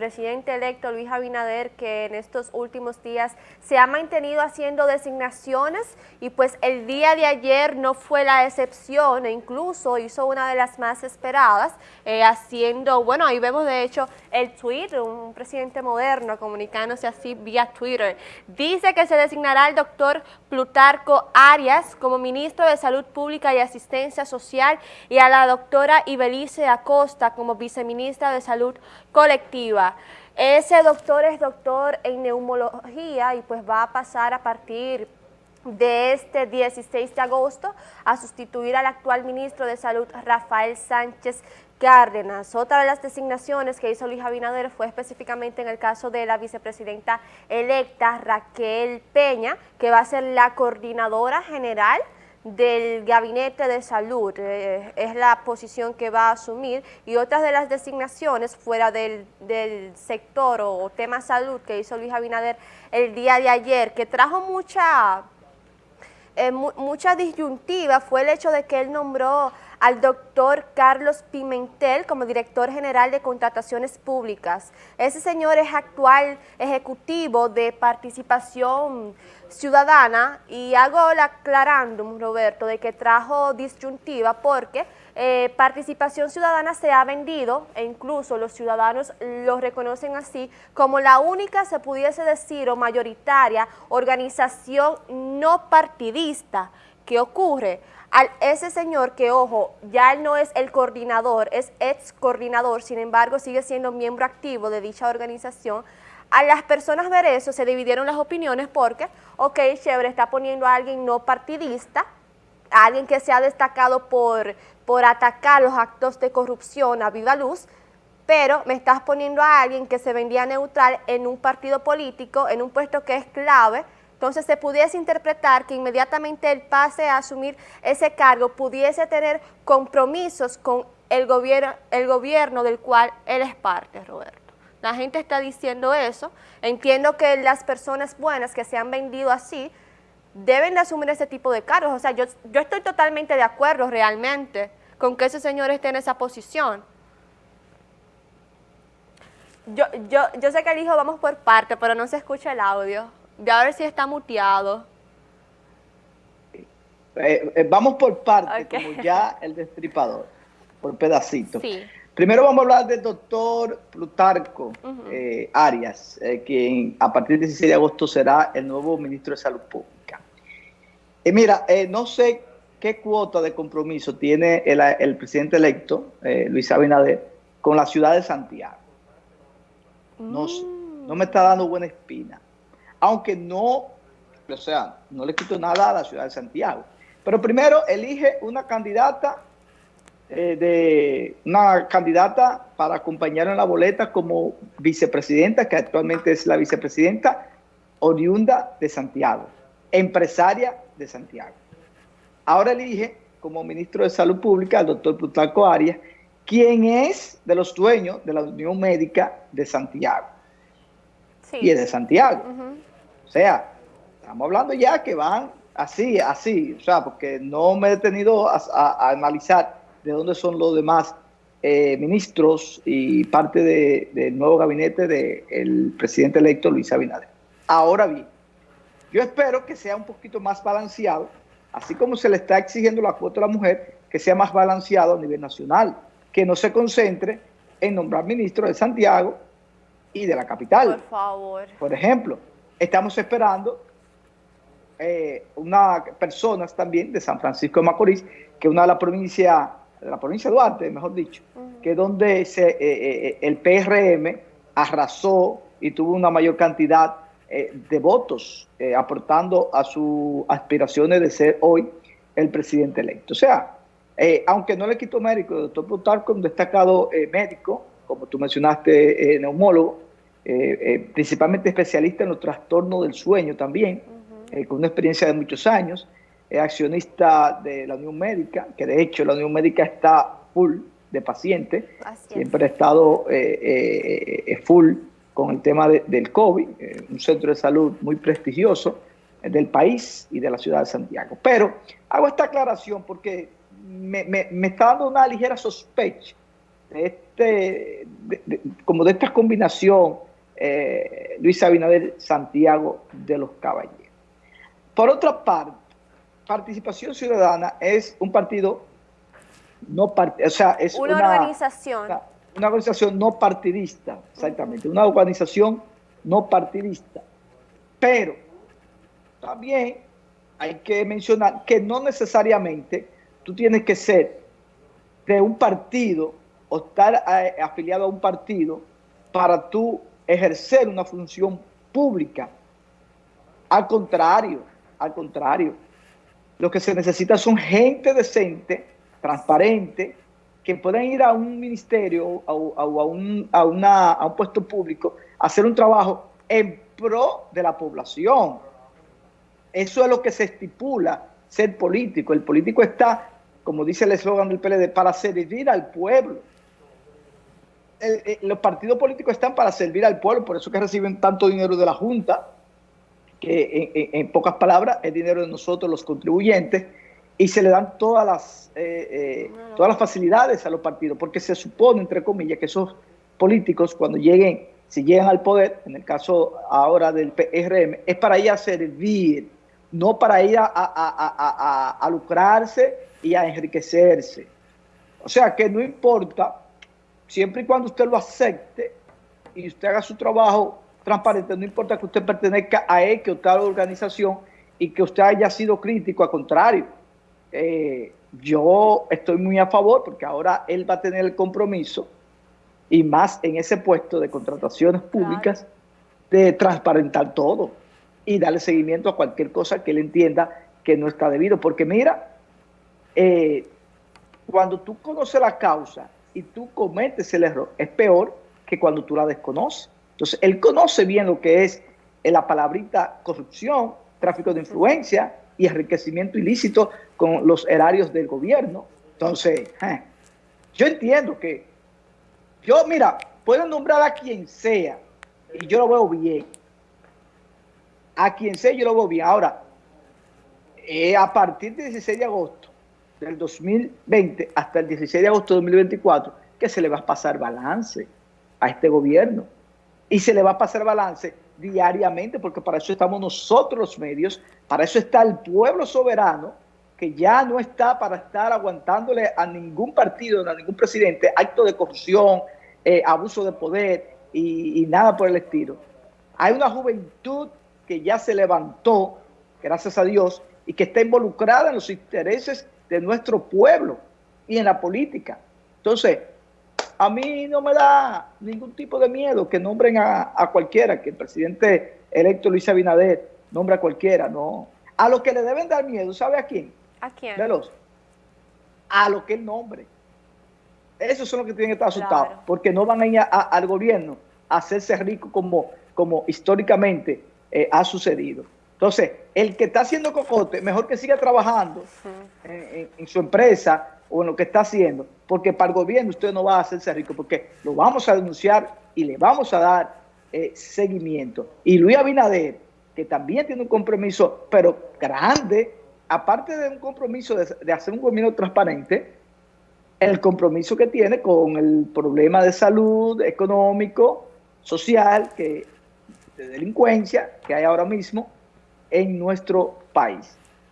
presidente electo Luis Abinader que en estos últimos días se ha mantenido haciendo designaciones y pues el día de ayer no fue la excepción e incluso hizo una de las más esperadas eh, haciendo, bueno ahí vemos de hecho el tweet, un presidente moderno comunicándose así vía Twitter. Dice que se designará al doctor Plutarco Arias como ministro de Salud Pública y Asistencia Social y a la doctora Ibelice Acosta como viceministra de Salud Colectiva. Ese doctor es doctor en neumología y pues va a pasar a partir de este 16 de agosto a sustituir al actual ministro de Salud Rafael Sánchez Cárdenas. Otra de las designaciones que hizo Luis Abinader fue específicamente en el caso de la vicepresidenta electa Raquel Peña, que va a ser la coordinadora general del Gabinete de Salud, eh, es la posición que va a asumir, y otras de las designaciones fuera del, sector o, tema salud que hizo Luis Abinader el día de ayer, que trajo mucha, eh, mucha disyuntiva, fue el hecho de que él nombró al doctor Carlos Pimentel como director general de contrataciones públicas. Ese señor es actual ejecutivo de participación ciudadana y hago la aclarándum, Roberto, de que trajo disyuntiva porque eh, participación ciudadana se ha vendido e incluso los ciudadanos lo reconocen así como la única, se pudiese decir, o mayoritaria organización no partidista que ocurre al ese señor que, ojo, ya él no es el coordinador, es ex coordinador, sin embargo sigue siendo miembro activo de dicha organización, a las personas ver eso se dividieron las opiniones porque, ok, chévere, está poniendo a alguien no partidista, a alguien que se ha destacado por, por atacar los actos de corrupción a viva luz, pero me estás poniendo a alguien que se vendía neutral en un partido político, en un puesto que es clave, entonces se pudiese interpretar que inmediatamente él pase a asumir ese cargo, pudiese tener compromisos con el gobierno, el gobierno del cual él es parte, Roberto. La gente está diciendo eso. Entiendo que las personas buenas que se han vendido así deben de asumir ese tipo de cargos. O sea, yo, yo estoy totalmente de acuerdo realmente con que ese señor esté en esa posición. Yo, yo, yo sé que el hijo vamos por parte, pero no se escucha el audio. Voy a ver si está muteado. Eh, eh, vamos por parte, como ya el destripador, por pedacitos. Primero vamos a hablar del doctor Plutarco eh, Arias, quien a partir del 16 de agosto será el nuevo ministro de Salud Pública. Y mira, no sé qué cuota de compromiso tiene el, presidente electo, Luis Abinader, con la ciudad de Santiago. No, mm. no me está dando buena espina aunque no, o sea, no le quito nada a la ciudad de Santiago. Pero primero elige una candidata eh, de una candidata para acompañar en la boleta como vicepresidenta, que actualmente es la vicepresidenta oriunda de Santiago, empresaria de Santiago. Ahora elige como ministro de Salud Pública al doctor Plutarco Arias, quien es de los dueños de la Unión Médica de Santiago. Y es de Santiago. O sea, estamos hablando ya que van así, así, o sea, porque no me he detenido a, analizar de dónde son los demás eh, ministros y parte del nuevo gabinete del presidente electo Luis Abinader. Ahora bien, yo espero que sea un poquito más balanceado, así como se le está exigiendo la cuota a la mujer, que sea más balanceado a nivel nacional, que no se concentre en nombrar ministros de Santiago y de la capital. Por favor. Por ejemplo, estamos esperando eh, unas personas también de San Francisco de Macorís, que es una de las provincias, la provincia de Duarte, mejor dicho, que es donde se, eh, eh, el PRM arrasó y tuvo una mayor cantidad de votos, aportando a sus aspiraciones de ser hoy el presidente electo. O sea, aunque no le quito médico, el doctor Plutarco, un destacado médico, como tú mencionaste, neumólogo, eh, eh, principalmente especialista en los trastornos del sueño también, eh, con una experiencia de muchos años, es accionista de la Unión Médica, que de hecho la Unión Médica está full de pacientes, siempre ha estado full con el tema del COVID, un centro de salud muy prestigioso del país y de la ciudad de Santiago. Pero hago esta aclaración porque me, me está dando una ligera sospecha de este, como de esta combinación eh, Luis Abinader Santiago de los Caballeros. Por otra parte, Participación Ciudadana es un partido no o sea, es una, organización. Una, organización no partidista, exactamente, una organización no partidista. Pero también hay que mencionar que no necesariamente tú tienes que ser de un partido o estar eh, afiliado a un partido para tú ejercer una función pública. Al contrario, al contrario, lo que se necesita son gente decente, transparente, que puedan ir a un ministerio o a, un, a, una, a un puesto público a hacer un trabajo en pro de la población. Eso es lo que se estipula ser político. El político está, como dice el eslogan del PLD, para servir al pueblo los partidos políticos están para servir al pueblo, por eso que reciben tanto dinero de la Junta, que en, pocas palabras es dinero de nosotros los contribuyentes, y se le dan todas las, eh, eh, todas las facilidades a los partidos, porque se supone, entre comillas, que esos políticos cuando lleguen, si llegan al poder, en el caso ahora del PRM, es para ir a servir, no para ir a, a lucrarse y a enriquecerse. O sea que no importa siempre y cuando usted lo acepte y usted haga su trabajo transparente, no importa que usted pertenezca a X o tal organización y que usted haya sido crítico, al contrario, eh, yo estoy muy a favor porque ahora él va a tener el compromiso y más en ese puesto de contrataciones públicas de transparentar todo y darle seguimiento a cualquier cosa que él entienda que no está debido. Porque mira, eh, cuando tú conoces la causa y tú cometes el error, es peor que cuando tú la desconoces. Entonces, él conoce bien lo que es la palabrita corrupción, tráfico de influencia y enriquecimiento ilícito con los erarios del gobierno. Entonces, eh, yo entiendo que, yo, mira, puedo nombrar a quien sea y yo lo veo bien. A quien sea yo lo veo bien. Ahora, eh, a partir del 16 de agosto, del 2020 hasta el 16 de agosto de 2024 que se le va a pasar balance a este gobierno. Y se le va a pasar balance diariamente, porque para eso estamos nosotros los medios, para eso está el pueblo soberano, que ya no está para estar aguantándole a ningún partido, a ningún presidente, acto de corrupción, eh, abuso de poder y, y nada por el estilo. Hay una juventud que ya se levantó, gracias a Dios, y que está involucrada en los intereses de nuestro pueblo y en la política. Entonces, a mí no me da ningún tipo de miedo que nombren a, cualquiera, que el presidente electo Luis Abinader nombre a cualquiera, no. A lo que le deben dar miedo, ¿sabe a quién? ¿A quién? Veloz. A lo que él nombre. Esos son los que tienen que estar asustados, porque no van a ir al gobierno a hacerse rico como, como históricamente eh, ha sucedido. Entonces, el que está haciendo cocote, mejor que siga trabajando en, su empresa o en lo que está haciendo, porque para el gobierno usted no va a hacerse rico, porque lo vamos a denunciar y le vamos a dar eh, seguimiento. Y Luis Abinader, que también tiene un compromiso, pero grande, aparte de un compromiso de, de hacer un gobierno transparente, el compromiso que tiene con el problema de salud, económico, social, que, de delincuencia que hay ahora mismo, en nuestro país.